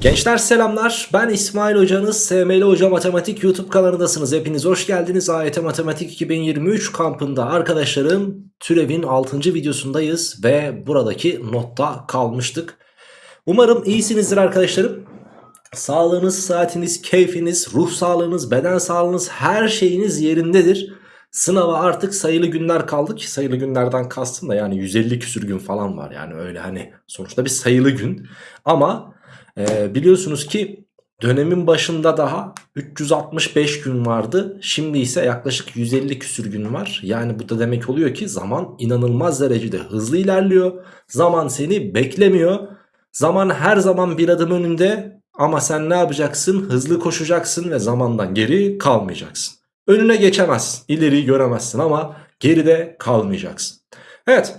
Gençler selamlar. Ben İsmail Hocanız. SML Hoca Matematik YouTube kanalındasınız. Hepiniz hoş geldiniz. AYT Matematik 2023 kampında arkadaşlarım türevin 6. videosundayız ve buradaki notta kalmıştık. Umarım iyisinizdir arkadaşlarım. Sağlığınız, saatiniz, keyfiniz, ruh sağlığınız, beden sağlığınız her şeyiniz yerindedir. Sınava artık sayılı günler kaldı ki sayılı günlerden kastım da yani 150 küsür gün falan var. Yani öyle hani sonuçta bir sayılı gün. Ama e, biliyorsunuz ki dönemin başında daha 365 gün vardı. Şimdi ise yaklaşık 150 küsür gün var. Yani bu da demek oluyor ki zaman inanılmaz derecede hızlı ilerliyor. Zaman seni beklemiyor. Zaman her zaman bir adım önünde ama sen ne yapacaksın? Hızlı koşacaksın ve zamandan geri kalmayacaksın. Önüne geçemezsin, ileriyi göremezsin ama geride kalmayacaksın. Evet,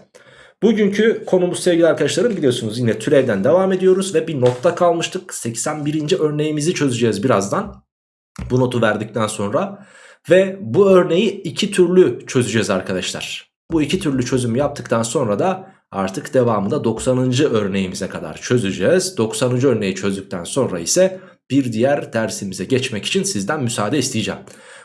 bugünkü konumuz sevgili arkadaşlarım biliyorsunuz yine türevden devam ediyoruz ve bir notta kalmıştık. 81. örneğimizi çözeceğiz birazdan. Bu notu verdikten sonra ve bu örneği iki türlü çözeceğiz arkadaşlar. Bu iki türlü çözüm yaptıktan sonra da artık devamında 90. örneğimize kadar çözeceğiz. 90. örneği çözdükten sonra ise bir diğer dersimize geçmek için sizden müsaade isteyeceğim.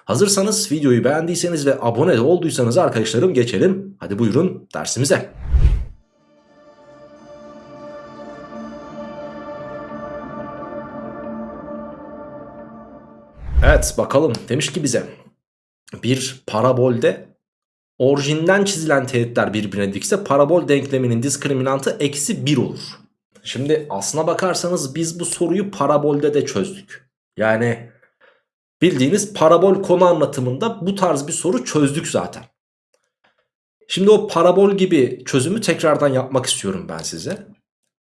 Hazırsanız videoyu beğendiyseniz ve abone olduysanız arkadaşlarım geçelim. Hadi buyurun dersimize. Bakalım demiş ki bize bir parabolde orijinden çizilen teğetler birbirine dikse parabol denkleminin diskriminantı eksi 1 olur. Şimdi aslına bakarsanız biz bu soruyu parabolde de çözdük. Yani bildiğiniz parabol konu anlatımında bu tarz bir soru çözdük zaten. Şimdi o parabol gibi çözümü tekrardan yapmak istiyorum ben size.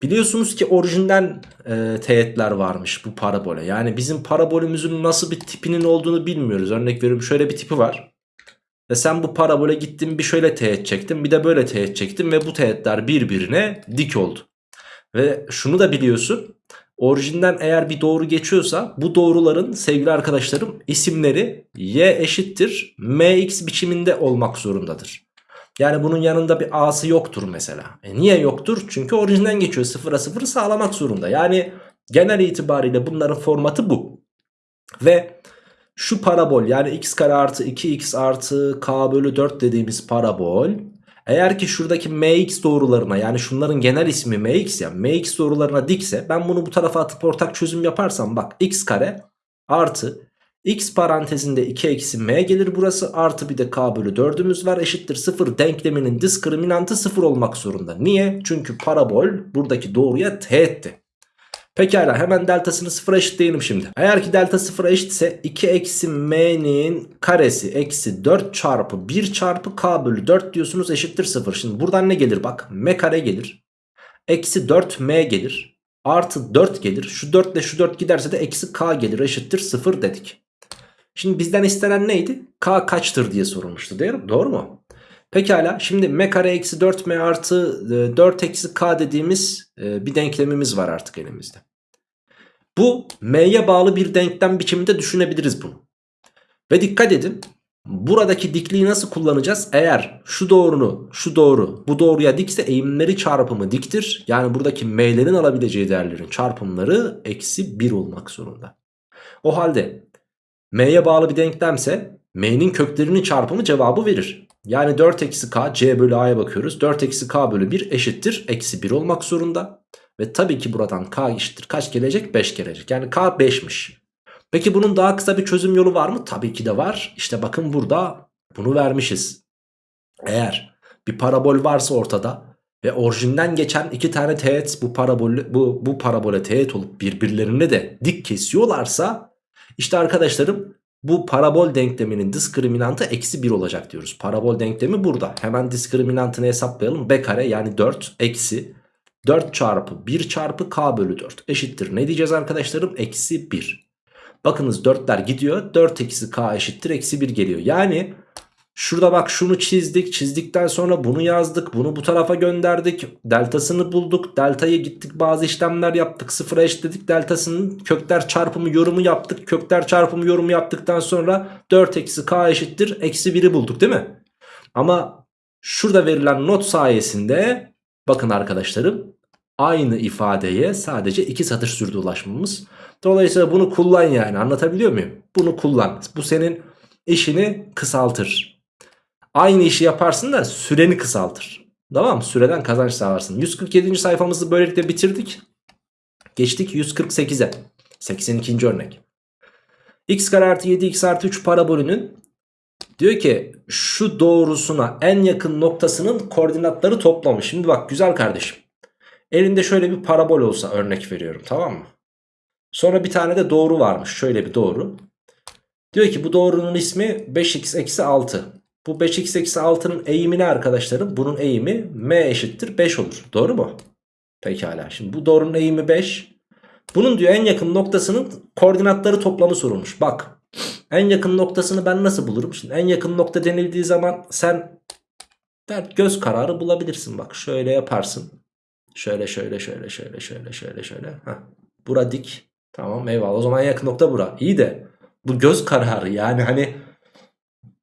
Biliyorsunuz ki orijinden e, teğetler varmış bu parabole. Yani bizim parabolümüzün nasıl bir tipinin olduğunu bilmiyoruz. Örnek veriyorum şöyle bir tipi var. Ve sen bu parabole gittin bir şöyle teğet çektin bir de böyle teğet çektin ve bu teğetler birbirine dik oldu. Ve şunu da biliyorsun. Orijinden eğer bir doğru geçiyorsa bu doğruların sevgili arkadaşlarım isimleri y eşittir mx biçiminde olmak zorundadır. Yani bunun yanında bir a'sı yoktur mesela. E niye yoktur? Çünkü orijinden geçiyor. Sıfıra sıfırı sağlamak zorunda. Yani genel itibariyle bunların formatı bu. Ve şu parabol yani x kare artı 2x artı k bölü 4 dediğimiz parabol eğer ki şuradaki mx doğrularına yani şunların genel ismi mx ya mx doğrularına dikse ben bunu bu tarafa atıp ortak çözüm yaparsam bak x kare artı x parantezinde 2 eksi m gelir burası artı bir de k bölü 4'ümüz var eşittir 0 denkleminin diskriminantı 0 olmak zorunda. Niye? Çünkü parabol buradaki doğruya teğetti. Pekala hemen deltasını sıfıra eşitleyelim şimdi. Eğer ki delta sıfıra eşitse 2 eksi m'nin karesi eksi 4 çarpı 1 çarpı k bölü 4 diyorsunuz eşittir 0. Şimdi buradan ne gelir bak m kare gelir. Eksi 4 m gelir. Artı 4 gelir. Şu 4 ile şu 4 giderse de eksi k gelir eşittir 0 dedik. Şimdi bizden istenen neydi? K kaçtır diye sorulmuştu değil mi? Doğru mu? Pekala şimdi m kare eksi 4m artı 4 eksi k dediğimiz bir denklemimiz var artık elimizde. Bu m'ye bağlı bir denklem biçiminde düşünebiliriz bunu. Ve dikkat edin buradaki dikliği nasıl kullanacağız? Eğer şu doğrunu şu doğru bu doğruya dikse eğimleri çarpımı diktir. Yani buradaki m'lerin alabileceği değerlerin çarpımları eksi 1 olmak zorunda. O halde m'ye bağlı bir denklemse m'nin köklerinin çarpımı cevabı verir. Yani 4 eksi k c bölü a'ya bakıyoruz. 4 eksi k bölü 1 eşittir eksi 1 olmak zorunda. Ve tabii ki buradan k eşittir kaç gelecek? 5 gelecek. Yani k 5'miş. Peki bunun daha kısa bir çözüm yolu var mı? Tabii ki de var. İşte bakın burada bunu vermişiz. Eğer bir parabol varsa ortada ve orijinden geçen iki tane teğet bu parabol bu bu parabole teğet olup birbirlerine de dik kesiyorlarsa işte arkadaşlarım bu parabol denkleminin diskriminantı eksi 1 olacak diyoruz. Parabol denklemi burada. Hemen diskriminantını hesaplayalım. B kare yani 4 eksi 4 çarpı 1 çarpı k bölü 4 eşittir. Ne diyeceğiz arkadaşlarım? Eksi 1. Bakınız 4'ler gidiyor. 4 eksi k eşittir. Eksi 1 geliyor. Yani şurada bak şunu çizdik. Çizdikten sonra bunu yazdık. Bunu bu tarafa gönderdik. Deltasını bulduk. Deltayı gittik bazı işlemler yaptık. Sıfıra eşitledik. Deltasının kökler çarpımı yorumu yaptık. Kökler çarpımı yorumu yaptıktan sonra 4 eksi k eşittir. Eksi 1'i bulduk değil mi? Ama şurada verilen not sayesinde bakın arkadaşlarım Aynı ifadeye sadece iki satır sürdü ulaşmamız. Dolayısıyla bunu kullan yani anlatabiliyor muyum? Bunu kullan. Bu senin işini kısaltır. Aynı işi yaparsın da süreni kısaltır. Tamam mı? Süreden kazanç sağlarsın. 147. sayfamızı böylelikle bitirdik. Geçtik 148'e. 82. örnek. x kare artı 7x artı 3 parabolünün diyor ki şu doğrusuna en yakın noktasının koordinatları toplamış. Şimdi bak güzel kardeşim. Elinde şöyle bir parabol olsa örnek veriyorum tamam mı? Sonra bir tane de doğru varmış. Şöyle bir doğru. Diyor ki bu doğrunun ismi 5x eksi 6. Bu 5x eksi 6'nın eğimi ne arkadaşlarım? Bunun eğimi m eşittir 5 olur. Doğru mu? Pekala. Şimdi bu doğrunun eğimi 5. Bunun diyor en yakın noktasının koordinatları toplamı sorulmuş. Bak en yakın noktasını ben nasıl bulurum? Şimdi en yakın nokta denildiği zaman sen göz kararı bulabilirsin. Bak şöyle yaparsın. Şöyle şöyle şöyle şöyle şöyle şöyle şöyle. Heh. Bura dik. Tamam eyvallah. O zaman en yakın nokta bura. İyi de bu göz kararı yani hani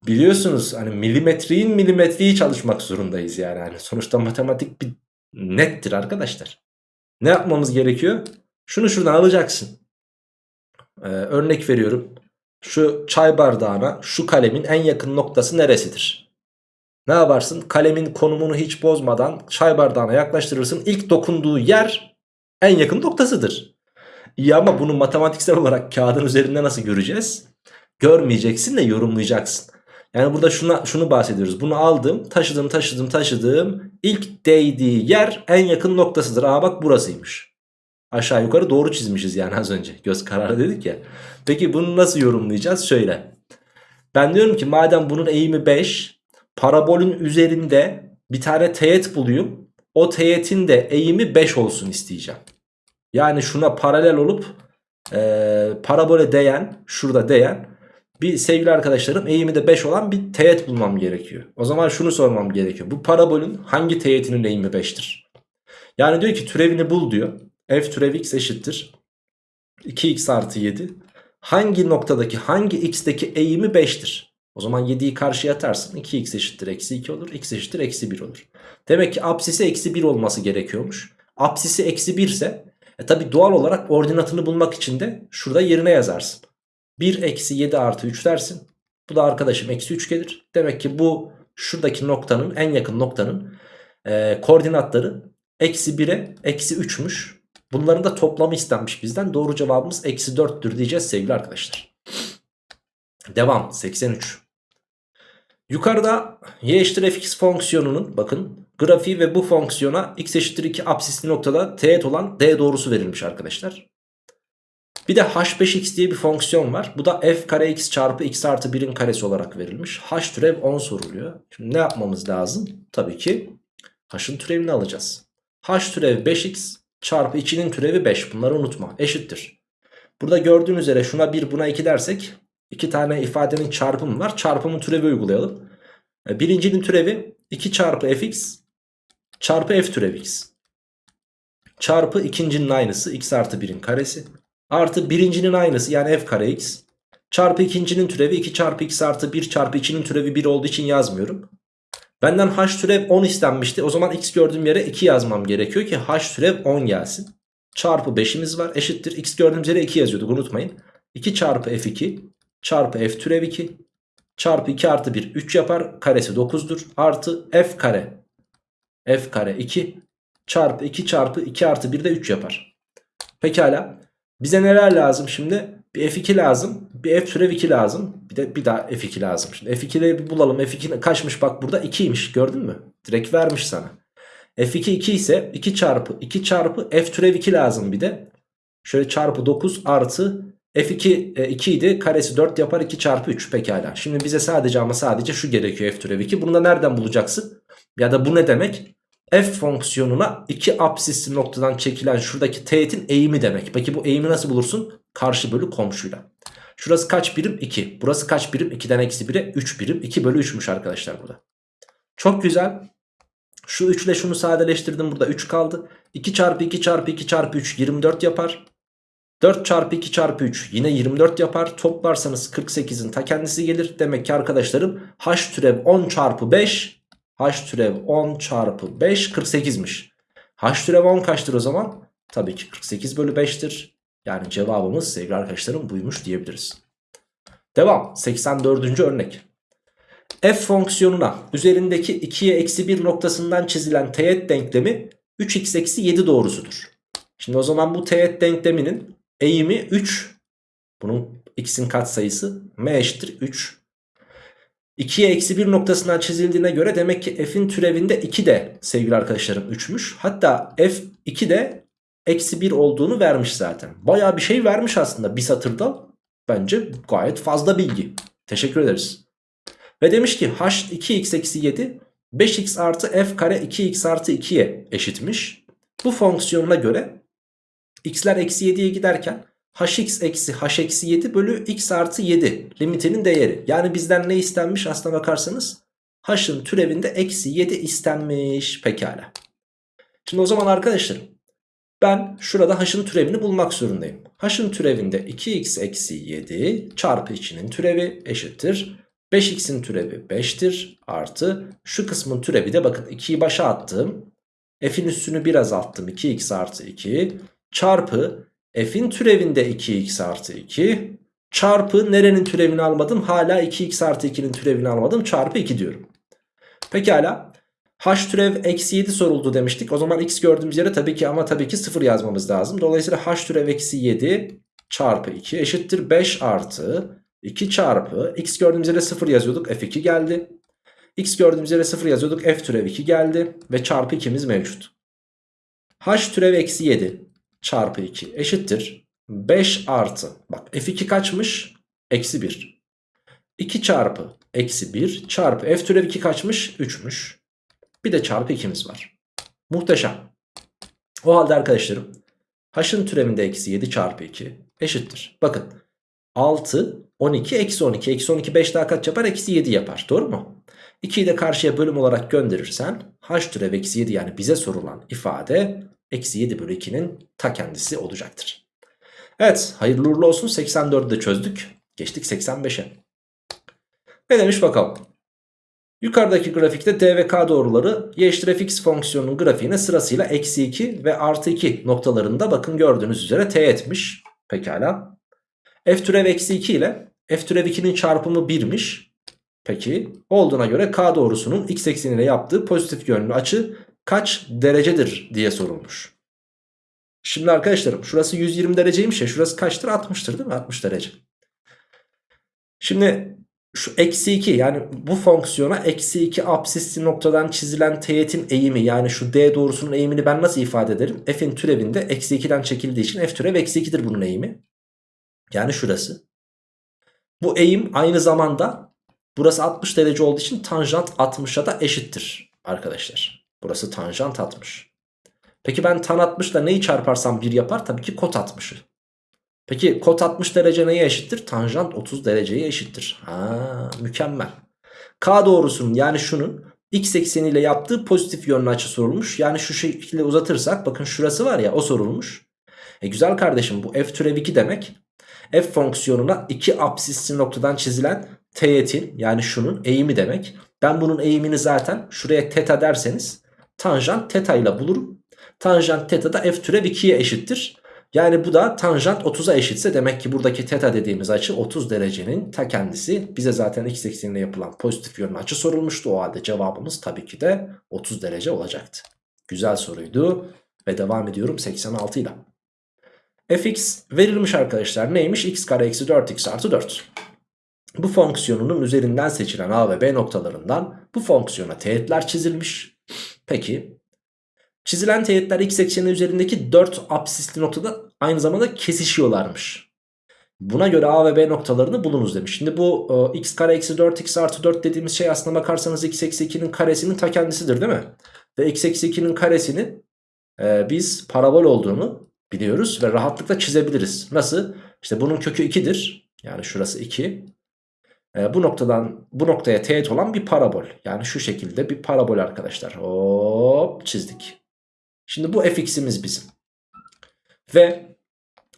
biliyorsunuz hani milimetreyin milimetreyi çalışmak zorundayız yani. yani sonuçta matematik bir nettir arkadaşlar. Ne yapmamız gerekiyor? Şunu şuradan alacaksın. Ee, örnek veriyorum. Şu çay bardağına şu kalemin en yakın noktası neresidir? Ne yaparsın? Kalemin konumunu hiç bozmadan çay bardağına yaklaştırırsın. İlk dokunduğu yer en yakın noktasıdır. İyi ama bunu matematiksel olarak kağıdın üzerinde nasıl göreceğiz? Görmeyeceksin de yorumlayacaksın. Yani burada şuna, şunu bahsediyoruz. Bunu aldım, taşıdım, taşıdım, taşıdım. İlk değdiği yer en yakın noktasıdır. Aa bak burasıymış. Aşağı yukarı doğru çizmişiz yani az önce. Göz kararı dedik ya. Peki bunu nasıl yorumlayacağız? Şöyle. Ben diyorum ki madem bunun eğimi 5. Parabolün üzerinde bir tane teğet bulayım. O teğetin de eğimi 5 olsun isteyeceğim. Yani şuna paralel olup e, parabole değen şurada değen bir sevgili arkadaşlarım eğimi de 5 olan bir teğet bulmam gerekiyor. O zaman şunu sormam gerekiyor. Bu parabolün hangi teğetinin eğimi 5'tir? Yani diyor ki türevini bul diyor. F türev x eşittir. 2x artı 7. Hangi noktadaki hangi x'teki eğimi 5'tir? O zaman 7'yi karşıya atarsın. 2x eşittir eksi 2 olur. x eşittir eksi 1 olur. Demek ki apsisi eksi 1 olması gerekiyormuş. Apsisi eksi 1 ise e tabi doğal olarak ordinatını bulmak için de şurada yerine yazarsın. 1 eksi 7 artı 3 dersin. Bu da arkadaşım eksi 3 gelir. Demek ki bu şuradaki noktanın en yakın noktanın e, koordinatları eksi 1'e eksi 3'müş. Bunların da toplamı istenmiş bizden. Doğru cevabımız eksi 4'tür diyeceğiz sevgili arkadaşlar. Devam 83. Yukarıda y eşittir fx fonksiyonunun bakın grafiği ve bu fonksiyona x eşittir 2 absisli noktada teğet olan d doğrusu verilmiş arkadaşlar. Bir de h5x diye bir fonksiyon var. Bu da f kare x çarpı x artı 1'in karesi olarak verilmiş. h türev 10 soruluyor. Şimdi ne yapmamız lazım? Tabii ki h'ın türevini alacağız. h türev 5x çarpı 2'nin türevi 5. Bunları unutma. Eşittir. Burada gördüğün üzere şuna 1 buna 2 dersek iki tane ifadenin çarpımı var. Çarpımın türevi uygulayalım. E, birincinin türevi 2 çarpı fx çarpı f türev x. Çarpı ikincinin aynısı x artı 1'in karesi. Artı birincinin aynısı yani f kare x. Çarpı ikincinin türevi 2 çarpı x artı 1 çarpı 2'nin türevi 1 olduğu için yazmıyorum. Benden h türev 10 istenmişti. O zaman x gördüğüm yere 2 yazmam gerekiyor ki h türev 10 gelsin. Çarpı 5'imiz var eşittir. x gördüğümüz yere 2 yazıyorduk unutmayın. 2 çarpı f2 çarpı f türev 2 çarpı 2 artı 1 3 yapar. Karesi 9'dur. Artı f kare f kare 2 çarpı 2 çarpı 2 artı 1 de 3 yapar. Pekala. Bize neler lazım şimdi? Bir f2 lazım. Bir f türev 2 lazım. Bir de bir daha f2 lazım. Şimdi f2'leri bir bulalım. f2 kaçmış bak burada 2'ymiş gördün mü? Direkt vermiş sana. f2 2 ise 2 çarpı 2 çarpı f türev 2 lazım bir de. Şöyle çarpı 9 artı f2 e, 2 idi. Karesi 4 yapar 2 çarpı 3 pekala. Şimdi bize sadece ama sadece şu gerekiyor f türev 2. Bunu da nereden bulacaksın? Ya da bu ne demek? F fonksiyonuna iki apsisli noktadan çekilen şuradaki teğetin eğimi demek. Peki bu eğimi nasıl bulursun? Karşı bölü komşuyla. Şurası kaç birim? 2. Burası kaç birim? 2'den eksi 1'e 3 birim. 2 bölü 3'müş arkadaşlar burada. Çok güzel. Şu 3 ile şunu sadeleştirdim. Burada 3 kaldı. 2 çarpı 2 çarpı 2 çarpı 3 24 yapar. 4 çarpı 2 çarpı 3 yine 24 yapar. Toplarsanız 48'in ta kendisi gelir. Demek ki arkadaşlarım h türev 10 çarpı 5 h türev 10 çarpı 5 48'miş. H türev 10 kaçtır o zaman? Tabii ki 48 bölü 5'tir. Yani cevabımız sevgili arkadaşlarım buymuş diyebiliriz. Devam 84. örnek. F fonksiyonuna üzerindeki 2'ye eksi 1 noktasından çizilen teğet denklemi 3x eksi 7 doğrusudur. Şimdi o zaman bu teğet denkleminin eğimi 3. Bunun x'in katsayısı m eşittir 3. 2'ye eksi 1 noktasından çizildiğine göre demek ki f'in türevinde 2 de sevgili arkadaşlarım 3'müş. Hatta f 2 de eksi 1 olduğunu vermiş zaten. Baya bir şey vermiş aslında bir satırda. Bence gayet fazla bilgi. Teşekkür ederiz. Ve demiş ki h 2x eksi 7 5x artı f kare 2x artı 2'ye eşitmiş. Bu fonksiyonuna göre x'ler eksi 7'ye giderken hx eksi h eksi 7 bölü x artı 7 limitinin değeri. Yani bizden ne istenmiş aslına bakarsanız h'ın türevinde eksi 7 istenmiş pekala. Şimdi o zaman arkadaşlarım ben şurada h'ın türevini bulmak zorundayım. h'ın türevinde 2x eksi 7 çarpı içinin türevi eşittir. 5x'in türevi 5'tir artı şu kısmın türevi de bakın 2'yi başa attım. F'in üstünü biraz azalttım 2x artı 2 çarpı f'in türevinde 2x artı 2 çarpı nerenin türevini almadım hala 2x artı 2'nin türevini almadım çarpı 2 diyorum. Pekala h türev eksi 7 soruldu demiştik. O zaman x gördüğümüz yere tabii ki ama tabii ki 0 yazmamız lazım. Dolayısıyla h türev eksi 7 çarpı 2 eşittir 5 artı 2 çarpı x gördüğümüz yere 0 yazıyorduk f2 geldi. x gördüğümüz yere 0 yazıyorduk f türev 2 geldi ve çarpı 2'miz mevcut. h türev eksi 7 çarpı 2 eşittir 5 artı bak f2 kaçmış? Eksi 1. 2 çarpı eksi 1 çarpı f türev 2 kaçmış? 3'müş. Bir de çarpı 2'miz var. Muhteşem. O halde arkadaşlarım h'ın türevinde eksi 7 çarpı 2 eşittir. Bakın 6 12 eksi 12 eksi 12 5 daha kaç yapar? Eksi 7 yapar. Doğru mu? 2'yi de karşıya bölüm olarak gönderirsen h türev eksi 7 yani bize sorulan ifade eksi 7 bölü 2'nin ta kendisi olacaktır. Evet hayırlı uğurlu olsun 84'ü de çözdük. Geçtik 85'e. Ne demiş bakalım. Yukarıdaki grafikte d ve k doğruları y eşittir fx fonksiyonunun grafiğine sırasıyla eksi 2 ve artı 2 noktalarında bakın gördüğünüz üzere t etmiş. Pekala. f türev eksi 2 ile f türev 2'nin çarpımı 1'miş. Peki olduğuna göre k doğrusunun x eksenine yaptığı pozitif yönlü açı kaç derecedir diye sorulmuş. Şimdi arkadaşlarım şurası 120 dereceymiş ya şurası kaçtır 60'tır değil mi 60 derece. Şimdi şu eksi 2 yani bu fonksiyona eksi 2 absisli noktadan çizilen teğetin eğimi yani şu d doğrusunun eğimini ben nasıl ifade ederim? F'in türevinde eksi 2'den çekildiği için f türev eksi 2'dir bunun eğimi. Yani şurası. Bu eğim aynı zamanda burası 60 derece olduğu için tanjant 60'a da eşittir arkadaşlar. Burası tanjant 60. Peki ben tan 60 ile neyi çarparsam 1 yapar? Tabii ki kot 60'ı. Peki kot 60 derece neye eşittir? Tanjant 30 dereceye eşittir. Ha, mükemmel. K doğrusunun yani şunun x ekseniyle yaptığı pozitif yönlü açı sorulmuş. Yani şu şekilde uzatırsak bakın şurası var ya o sorulmuş. E güzel kardeşim bu f türev 2 demek. F fonksiyonuna iki absisli noktadan çizilen teğetin yani şunun eğimi demek. Ben bunun eğimini zaten şuraya teta derseniz tanjant teta ile bulurum. Tanjant teta da f türev 2'ye eşittir. Yani bu da tanjant 30'a eşitse demek ki buradaki teta dediğimiz açı 30 derecenin ta kendisi. Bize zaten x eksenine yapılan pozitif yönlü açı sorulmuştu. O halde cevabımız tabii ki de 30 derece olacaktı. Güzel soruydu ve devam ediyorum 86 ile. fx verilmiş arkadaşlar neymiş? x kare eksi 4x artı 4. Bu fonksiyonunun üzerinden seçilen a ve b noktalarından bu fonksiyona teğetler çizilmiş. Peki çizilen teğetler x ekseni üzerindeki 4 absisli noktada aynı zamanda kesişiyorlarmış. Buna göre a ve b noktalarını bulunuz demiş. Şimdi bu e, x kare eksi 4x artı 4 dediğimiz şey aslına bakarsanız x eksi 2'nin karesinin ta kendisidir değil mi? Ve x eksi 2'nin karesini e, biz parabol olduğunu biliyoruz ve rahatlıkla çizebiliriz. Nasıl? İşte bunun kökü 2'dir. Yani şurası 2. E, bu noktadan bu noktaya teğet olan bir parabol. Yani şu şekilde bir parabol arkadaşlar. Hop çizdik. Şimdi bu fx'imiz bizim. Ve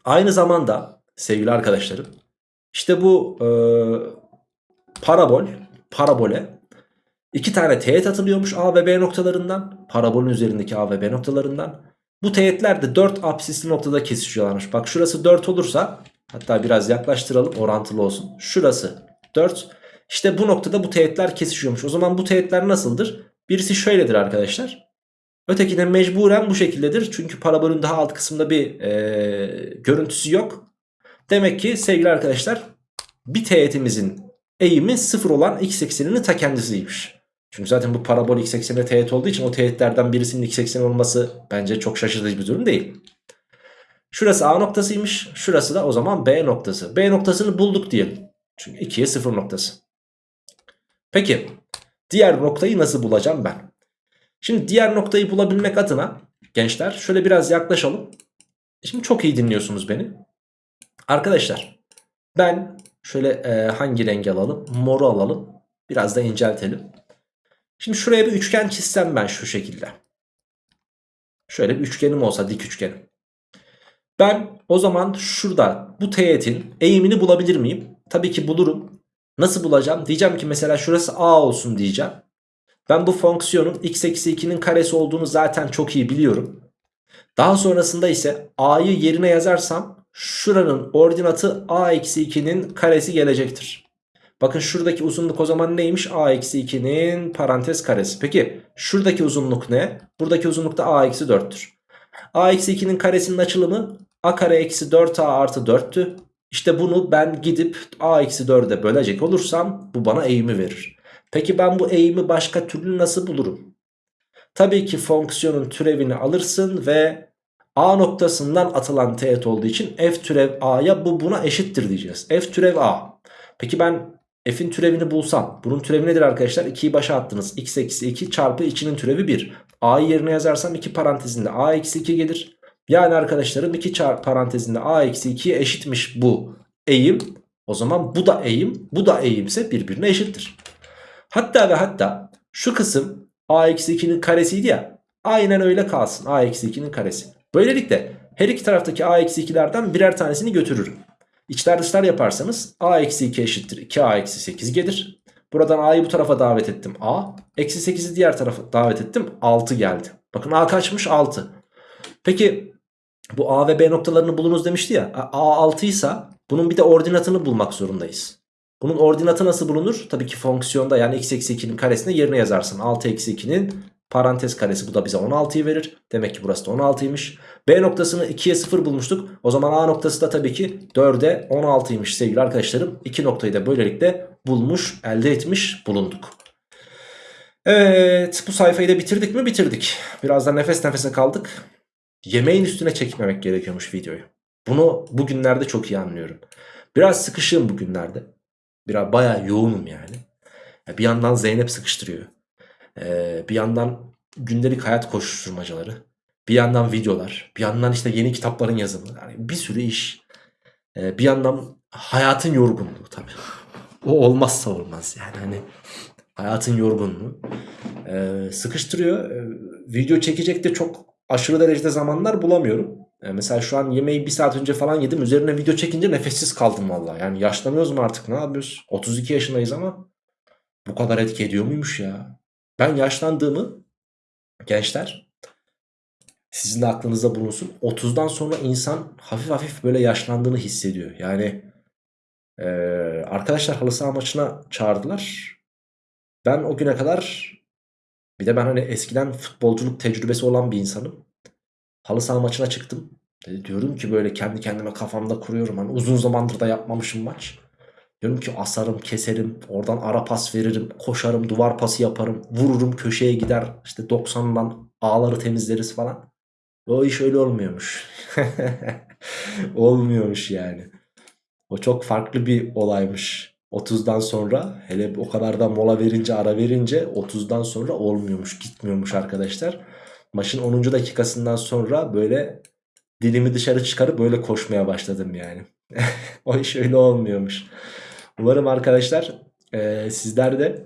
aynı zamanda sevgili arkadaşlarım işte bu e, parabol parabole İki tane teğet atılıyormuş A ve B noktalarından. Parabolün üzerindeki A ve B noktalarından. Bu teğetler de 4 apsisli noktada kesişiyorlarmış. Bak şurası 4 olursa hatta biraz yaklaştıralım orantılı olsun. Şurası 4. İşte bu noktada bu teğetler kesişiyormuş. O zaman bu teğetler nasıldır? Birisi şöyledir arkadaşlar. Öteki de mecburen bu şekildedir. Çünkü parabolün daha alt kısmında bir e, görüntüsü yok. Demek ki sevgili arkadaşlar bir teğetimizin eğimi sıfır olan x ekseninin ta kendisiymiş. Çünkü zaten bu parabol x eksenine teğet olduğu için o teğetlerden birisinin x ekseni olması bence çok şaşırtıcı bir durum değil. Şurası A noktasıymış. Şurası da o zaman B noktası. B noktasını bulduk diyelim. Çünkü 2'ye 0 noktası. Peki diğer noktayı nasıl bulacağım ben? Şimdi diğer noktayı bulabilmek adına gençler şöyle biraz yaklaşalım. Şimdi çok iyi dinliyorsunuz beni. Arkadaşlar ben şöyle e, hangi rengi alalım? Moru alalım. Biraz da inceltelim. Şimdi şuraya bir üçgen çizsem ben şu şekilde. Şöyle bir üçgenim olsa dik üçgenim. Ben o zaman şurada bu teğetin eğimini bulabilir miyim? Tabii ki bulurum. Nasıl bulacağım? Diyeceğim ki mesela şurası A olsun diyeceğim. Ben bu fonksiyonun x eksi 2'nin karesi olduğunu zaten çok iyi biliyorum. Daha sonrasında ise a'yı yerine yazarsam şuranın ordinatı a eksi 2'nin karesi gelecektir. Bakın şuradaki uzunluk o zaman neymiş? a eksi 2'nin parantez karesi. Peki şuradaki uzunluk ne? Buradaki uzunluk da a eksi 4'tür. a eksi 2'nin karesinin açılımı a kare eksi 4a artı 4'tü. İşte bunu ben gidip a eksi 4'e bölecek olursam bu bana eğimi verir. Peki ben bu eğimi başka türlü nasıl bulurum? Tabii ki fonksiyonun türevini alırsın ve a noktasından atılan teğet olduğu için f türev a'ya bu buna eşittir diyeceğiz. f türev a. Peki ben f'in türevini bulsam bunun türevi nedir arkadaşlar? 2'yi başa attınız. x eksi 2 çarpı içinin türevi 1. a'yı yerine yazarsam 2 parantezinde a eksi 2 gelir. Yani arkadaşlarım 2 çarpı parantezinde a eksi 2'ye eşitmiş bu eğim. O zaman bu da eğim bu da eğimse birbirine eşittir. Hatta ve hatta şu kısım a-2'nin karesiydi ya. Aynen öyle kalsın a-2'nin karesi. Böylelikle her iki taraftaki a-2'lerden birer tanesini götürürüm. İçler dışlar yaparsanız a-2 eşittir 2a-8 gelir. Buradan a'yı bu tarafa davet ettim a. Eksi 8'i diğer tarafa davet ettim 6 geldi. Bakın a kaçmış 6. Peki bu a ve b noktalarını bulunuz demişti ya. a 6 ise bunun bir de ordinatını bulmak zorundayız. Bunun ordinatı nasıl bulunur? Tabii ki fonksiyonda yani x eksi 2'nin karesine yerine yazarsın. 6 eksi 2'nin parantez karesi bu da bize 16'yı verir. Demek ki burası da 16'ymış. B noktasını 2'ye 0 bulmuştuk. O zaman A noktası da tabii ki 4'e 16'ymış sevgili arkadaşlarım. İki noktayı da böylelikle bulmuş elde etmiş bulunduk. Evet bu sayfayı da bitirdik mi? Bitirdik. Birazdan nefes nefese kaldık. Yemeğin üstüne çekmemek gerekiyormuş videoyu. Bunu bugünlerde çok iyi anlıyorum. Biraz sıkışığım bugünlerde. Biraz bayağı yoğunum yani. Bir yandan Zeynep sıkıştırıyor. Ee, bir yandan gündelik hayat koşuşturmacaları. Bir yandan videolar. Bir yandan işte yeni kitapların yazımı. Yani bir sürü iş. Ee, bir yandan hayatın yorgunluğu tabii. O olmazsa olmaz yani hani hayatın yorgunluğu. Ee, sıkıştırıyor. Video çekecek de çok aşırı derecede zamanlar bulamıyorum. Yani mesela şu an yemeği bir saat önce falan yedim. Üzerine video çekince nefessiz kaldım valla. Yani yaşlanıyoruz mu artık ne yapıyoruz? 32 yaşındayız ama bu kadar etki ediyor muymuş ya? Ben yaşlandığımı gençler sizin de aklınızda bulunsun. 30'dan sonra insan hafif hafif böyle yaşlandığını hissediyor. Yani ee, arkadaşlar halı saha maçına çağırdılar. Ben o güne kadar bir de ben hani eskiden futbolculuk tecrübesi olan bir insanım. Halı saha maçına çıktım. E, diyorum ki böyle kendi kendime kafamda kuruyorum. Hani uzun zamandır da yapmamışım maç. Diyorum ki asarım, keserim, oradan ara pas veririm, koşarım, duvar pası yaparım, vururum, köşeye gider. İşte 90'dan ağları temizleriz falan. O iş öyle olmuyormuş. olmuyormuş yani. O çok farklı bir olaymış. 30'dan sonra hele o kadar da mola verince ara verince 30'dan sonra olmuyormuş gitmiyormuş arkadaşlar. Maçın 10. dakikasından sonra böyle dilimi dışarı çıkarıp böyle koşmaya başladım yani. o iş öyle olmuyormuş. Umarım arkadaşlar e, sizler de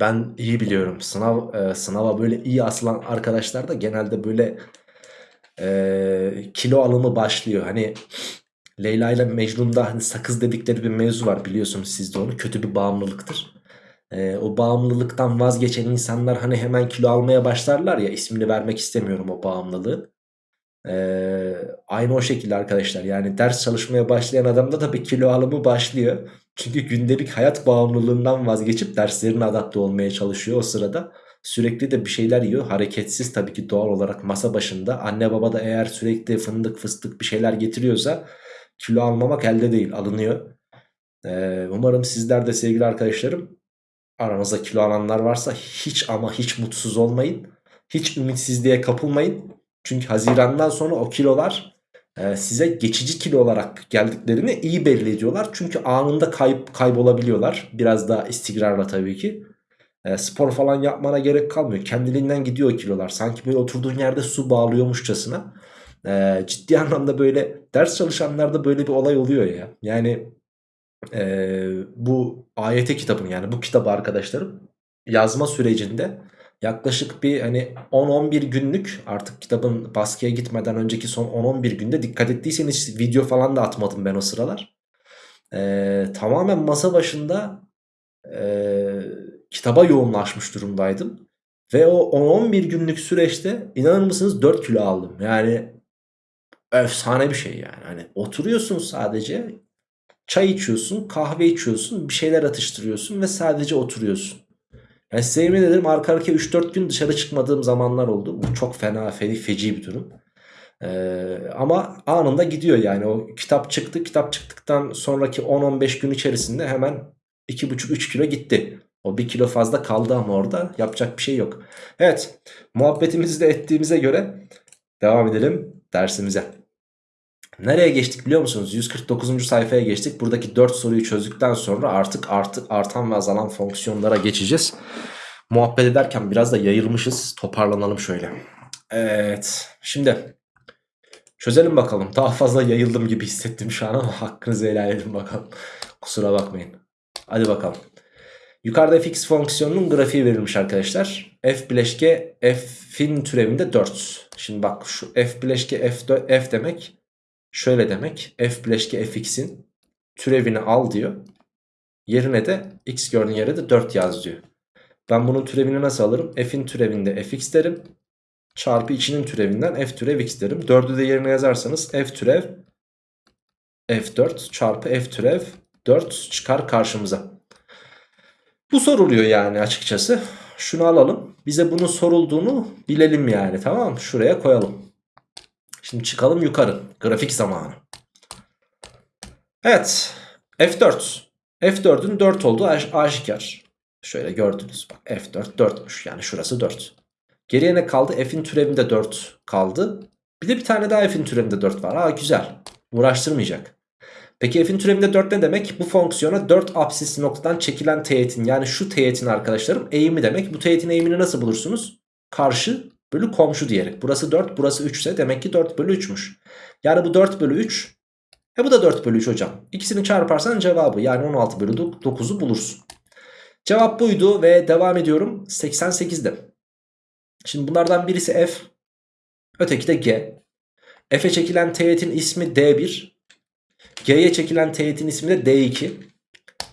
ben iyi biliyorum sınav e, sınava böyle iyi asılan arkadaşlar da genelde böyle e, kilo alımı başlıyor. Hani Leyla ile Mecnun'da hani sakız dedikleri bir mevzu var biliyorsunuz siz de onu kötü bir bağımlılıktır. e, o bağımlılıktan vazgeçen insanlar hani hemen kilo almaya başlarlar ya ismini vermek istemiyorum o bağımlılığı. Ee, aynı o şekilde arkadaşlar yani ders çalışmaya başlayan adamda da bir kilo alımı başlıyor. Çünkü gündelik hayat bağımlılığından vazgeçip derslerine adapte olmaya çalışıyor o sırada. Sürekli de bir şeyler yiyor hareketsiz tabii ki doğal olarak masa başında. Anne baba da eğer sürekli fındık fıstık bir şeyler getiriyorsa kilo almamak elde değil alınıyor. Ee, umarım sizler de sevgili arkadaşlarım aranızda kilo alanlar varsa hiç ama hiç mutsuz olmayın. Hiç ümitsizliğe kapılmayın. Çünkü Haziran'dan sonra o kilolar e, size geçici kilo olarak geldiklerini iyi belli ediyorlar. Çünkü anında kayıp kaybolabiliyorlar. Biraz daha istikrarla tabii ki. E, spor falan yapmana gerek kalmıyor. Kendiliğinden gidiyor kilolar. Sanki böyle oturduğun yerde su bağlıyormuşçasına. E, ciddi anlamda böyle ders çalışanlarda böyle bir olay oluyor ya. Yani e, bu AYT kitabın yani bu kitabı arkadaşlarım yazma sürecinde yaklaşık bir hani 10-11 günlük artık kitabın baskıya gitmeden önceki son 10-11 günde dikkat ettiyseniz video falan da atmadım ben o sıralar. Ee, tamamen masa başında e, kitaba yoğunlaşmış durumdaydım. Ve o 10-11 günlük süreçte inanır mısınız 4 kilo aldım. Yani efsane bir şey yani. Hani oturuyorsun sadece çay içiyorsun, kahve içiyorsun, bir şeyler atıştırıyorsun ve sadece oturuyorsun. Yani size yemin ederim arka arkaya 3-4 gün dışarı çıkmadığım zamanlar oldu. Bu çok fena, fe, feci bir durum. Ee, ama anında gidiyor yani o kitap çıktı. Kitap çıktıktan sonraki 10-15 gün içerisinde hemen 2,5-3 kilo gitti. O 1 kilo fazla kaldı ama orada yapacak bir şey yok. Evet muhabbetimizi de ettiğimize göre devam edelim dersimize. Nereye geçtik biliyor musunuz? 149. sayfaya geçtik. Buradaki 4 soruyu çözdükten sonra artık artık artan ve azalan fonksiyonlara geçeceğiz. Muhabbet ederken biraz da yayılmışız. Toparlanalım şöyle. Evet. Şimdi çözelim bakalım. Daha fazla yayıldım gibi hissettim şu an ama hakkınızı helal edin bakalım. Kusura bakmayın. Hadi bakalım. Yukarıda fx fonksiyonunun grafiği verilmiş arkadaşlar. f bileşke f'in türevinde 4. Şimdi bak şu f bileşke f, f demek şöyle demek. F bileşke fx'in türevini al diyor. Yerine de x gördüğün yere de 4 yaz diyor. Ben bunun türevini nasıl alırım? F'in türevinde fx derim. Çarpı içinin türevinden f türev x derim. 4'ü de yerine yazarsanız f türev f4 çarpı f türev 4 çıkar karşımıza. Bu soruluyor yani açıkçası. Şunu alalım. Bize bunun sorulduğunu bilelim yani tamam mı? Şuraya koyalım. Şimdi çıkalım yukarı. Grafik zamanı. Evet. F4. F4'ün 4 olduğu aşikar. Şöyle gördünüz. Bak F4 4'müş. Yani şurası 4. Geriye ne kaldı? F'in türevinde 4 kaldı. Bir de bir tane daha F'in türevinde 4 var. Aa güzel. Uğraştırmayacak. Peki F'in türevinde 4 ne demek? Bu fonksiyona 4 apsisli noktadan çekilen teğetin yani şu teğetin arkadaşlarım eğimi demek. Bu teğetin eğimini nasıl bulursunuz? Karşı bölü komşu diyerek. Burası 4 burası 3 ise demek ki 4 bölü 3'müş. Yani bu 4 bölü 3 e bu da 4 bölü 3 hocam. İkisini çarparsan cevabı yani 16 bölü 9'u bulursun. Cevap buydu ve devam ediyorum 88'de. Şimdi bunlardan birisi F. Öteki de G. F'e çekilen teğetin ismi D1. G'ye çekilen teğetin ismi de D2.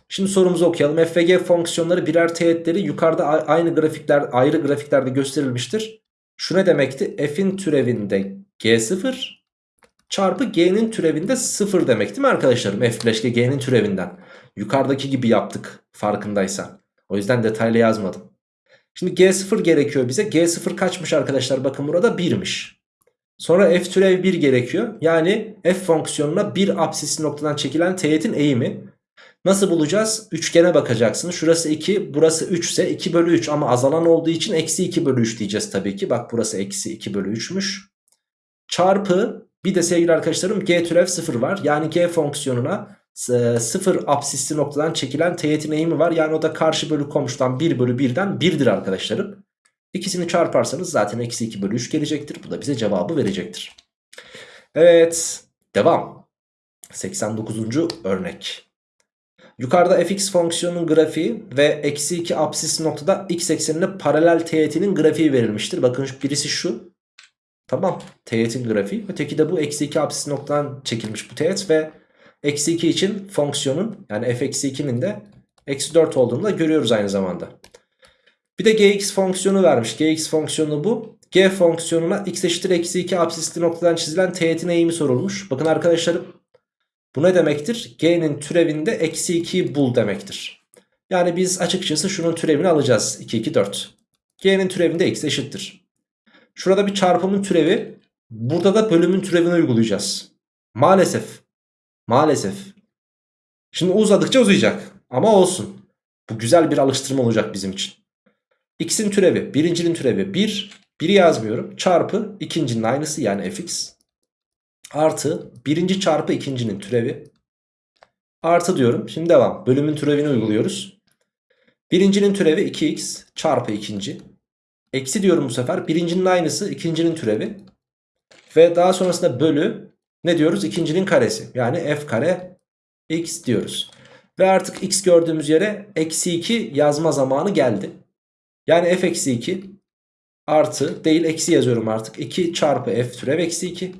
Şimdi sorumuzu okuyalım. F ve G fonksiyonları birer teğetleri yukarıda aynı grafikler ayrı grafiklerde gösterilmiştir. Şu ne demekti? F'in türevinde G0 çarpı G'nin türevinde 0 demek değil mi arkadaşlarım? F bileşke G'nin türevinden. Yukarıdaki gibi yaptık farkındaysan. O yüzden detaylı yazmadım. Şimdi G0 gerekiyor bize. G0 kaçmış arkadaşlar? Bakın burada 1'miş. Sonra f türev 1 gerekiyor. Yani f fonksiyonuna bir apsisli noktadan çekilen teğetin eğimi. Nasıl bulacağız? Üçgene bakacaksın. Şurası 2 burası 3 ise 2 bölü 3 ama azalan olduğu için eksi 2 bölü 3 diyeceğiz tabii ki. Bak burası eksi 2 bölü 3'müş. Çarpı bir de sevgili arkadaşlarım g türev 0 var. Yani g fonksiyonuna 0 apsisli noktadan çekilen teğetin eğimi var. Yani o da karşı bölü komşudan 1 bölü 1'den 1'dir arkadaşlarım. İkisini çarparsanız zaten eksi 2 bölü 3 gelecektir. Bu da bize cevabı verecektir. Evet devam. 89. örnek. Yukarıda fx fonksiyonunun grafiği ve eksi 2 apsis noktada x eksenine paralel teğetinin grafiği verilmiştir. Bakın birisi şu. Tamam teğetin grafiği. Öteki de bu eksi 2 apsis noktadan çekilmiş bu teğet ve eksi 2 için fonksiyonun yani f eksi 2'nin de Eksi 4 olduğunu da görüyoruz aynı zamanda. Bir de gx fonksiyonu vermiş. gx fonksiyonu bu. g fonksiyonuna x eşittir eksi 2 absisli noktadan çizilen teğetin eğimi sorulmuş. Bakın arkadaşlarım bu ne demektir? g'nin türevinde eksi 2'yi bul demektir. Yani biz açıkçası şunun türevini alacağız. 2, 2, 4. g'nin türevinde x eşittir. Şurada bir çarpımın türevi. Burada da bölümün türevini uygulayacağız. Maalesef. Maalesef. Şimdi uzadıkça uzayacak. Ama olsun. Bu güzel bir alıştırma olacak bizim için. X'in türevi. Birincinin türevi 1. 1'i yazmıyorum. Çarpı ikincinin aynısı yani fx. Artı birinci çarpı ikincinin türevi. Artı diyorum. Şimdi devam. Bölümün türevini uyguluyoruz. Birincinin türevi 2x çarpı ikinci. Eksi diyorum bu sefer. Birincinin aynısı ikincinin türevi. Ve daha sonrasında bölü ne diyoruz? İkincinin karesi. Yani f kare x diyoruz. Ve artık x gördüğümüz yere eksi 2 yazma zamanı geldi. Yani f eksi 2 artı değil eksi yazıyorum artık. 2 çarpı f türev eksi 2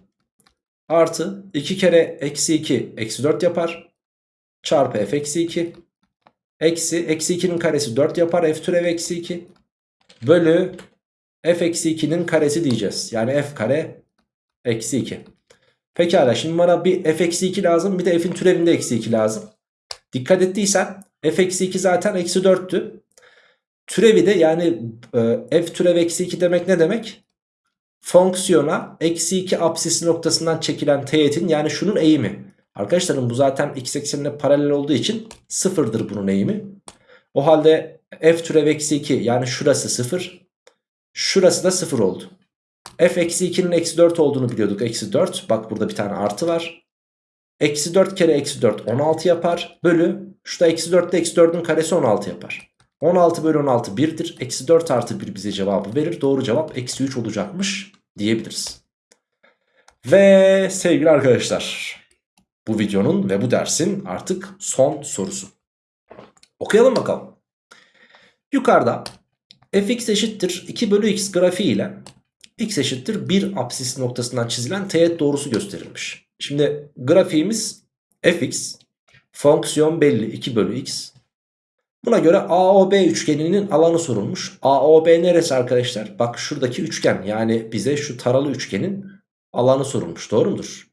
artı 2 kere eksi 2 eksi 4 yapar. Çarpı f eksi 2 eksi eksi 2'nin karesi 4 yapar f türev eksi 2 bölü f eksi 2'nin karesi diyeceğiz. Yani f kare eksi 2. Pekala şimdi bana bir f eksi 2 lazım bir de f'in türevinde eksi 2 lazım. Dikkat ettiysen f eksi 2 zaten eksi 4'tü. Türevi de yani e, f türev eksi 2 demek ne demek? Fonksiyona eksi 2 apsisi noktasından çekilen teğetin yani şunun eğimi. Arkadaşlarım bu zaten x eksenine paralel olduğu için sıfırdır bunun eğimi. O halde f türev eksi 2 yani şurası sıfır. Şurası da sıfır oldu. f eksi 2'nin eksi 4 olduğunu biliyorduk. Eksi 4 bak burada bir tane artı var. Eksi 4 kere eksi 4 16 yapar. Bölü şurada eksi 4 ile eksi 4'ün karesi 16 yapar. 16 bölü 16 1'dir. Eksi 4 artı 1 bize cevabı verir. Doğru cevap eksi 3 olacakmış diyebiliriz. Ve sevgili arkadaşlar bu videonun ve bu dersin artık son sorusu. Okuyalım bakalım. Yukarıda fx eşittir 2 bölü x grafiği ile x eşittir 1 apsis noktasından çizilen teğet doğrusu gösterilmiş. Şimdi grafiğimiz fx fonksiyon belli 2 bölü x. Buna göre AOB üçgeninin alanı sorulmuş. AOB neresi arkadaşlar? Bak şuradaki üçgen yani bize şu taralı üçgenin alanı sorulmuş doğru mudur?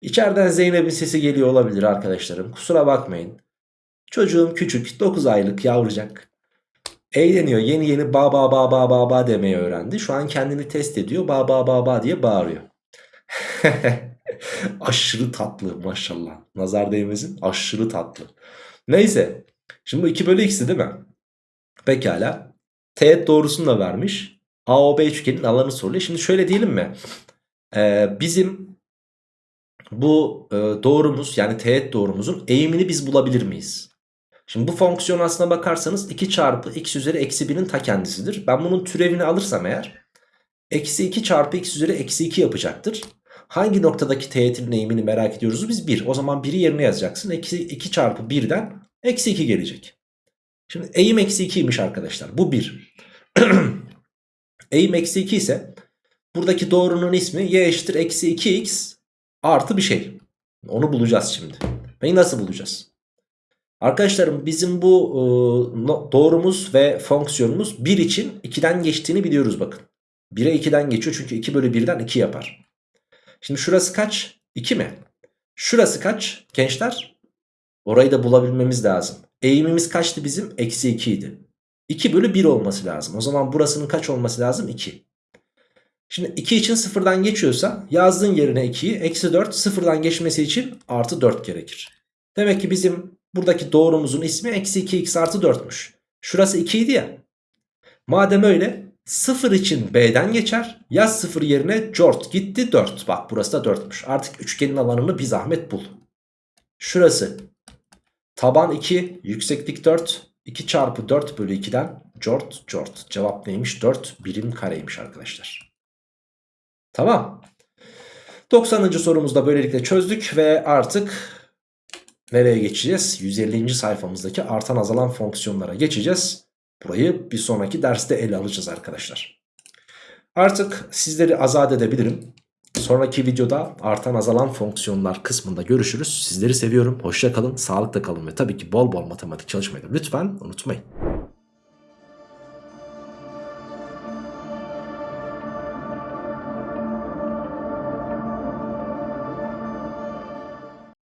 İçeriden Zeynep'in sesi geliyor olabilir arkadaşlarım. Kusura bakmayın. Çocuğum küçük 9 aylık yavrucak. Eğleniyor yeni yeni ba ba ba ba ba ba demeyi öğrendi. Şu an kendini test ediyor ba ba ba ba diye bağırıyor. aşırı tatlı maşallah. Nazar değmesin aşırı tatlı. Neyse. Şimdi bu 2 bölü x'ti değil mi? Pekala. Teğet doğrusunu da vermiş. AOB üçgenin alanı soruluyor. Şimdi şöyle diyelim mi? Ee, bizim bu e, doğrumuz yani teğet doğrumuzun eğimini biz bulabilir miyiz? Şimdi bu fonksiyon aslına bakarsanız 2 çarpı x üzeri eksi 1'in ta kendisidir. Ben bunun türevini alırsam eğer eksi 2 çarpı x üzeri eksi 2 yapacaktır. Hangi noktadaki teğetin eğimini merak ediyoruz biz 1. O zaman 1'i yerine yazacaksın. Eksi 2 çarpı 1'den eksi 2 gelecek. Şimdi eğim eksi 2'ymiş arkadaşlar. Bu 1. eğim eksi 2 ise buradaki doğrunun ismi y eşittir eksi 2x artı bir şey. Onu bulacağız şimdi. Peki nasıl bulacağız? Arkadaşlarım bizim bu e, doğrumuz ve fonksiyonumuz 1 için 2'den geçtiğini biliyoruz bakın. 1'e 2'den geçiyor çünkü 2 bölü 1'den 2 yapar. Şimdi şurası kaç? 2 mi? Şurası kaç gençler? Orayı da bulabilmemiz lazım. Eğimimiz kaçtı bizim? Eksi 2 idi. 2 bölü 1 olması lazım. O zaman burasının kaç olması lazım? 2. Şimdi 2 için sıfırdan geçiyorsa yazdığın yerine 2'yi eksi 4 sıfırdan geçmesi için artı 4 gerekir. Demek ki bizim buradaki doğrumuzun ismi eksi 2x artı 4'müş. Şurası 2 idi ya. Madem öyle 0 için B'den geçer. Yaz 0 yerine cort gitti 4. Bak burası da 4'müş. Artık üçgenin alanını bir zahmet bul. Şurası taban 2 yükseklik 4. 2 çarpı 4 bölü 2'den cort cort. Cevap neymiş? 4 birim kareymiş arkadaşlar. Tamam. 90. sorumuzda böylelikle çözdük ve artık nereye geçeceğiz? 150. sayfamızdaki artan azalan fonksiyonlara geçeceğiz. Burayı bir sonraki derste ele alacağız arkadaşlar. Artık sizleri azat edebilirim. Sonraki videoda artan azalan fonksiyonlar kısmında görüşürüz. Sizleri seviyorum. Hoşça kalın, sağlıkla kalın ve tabii ki bol bol matematik çalışmayı da lütfen unutmayın.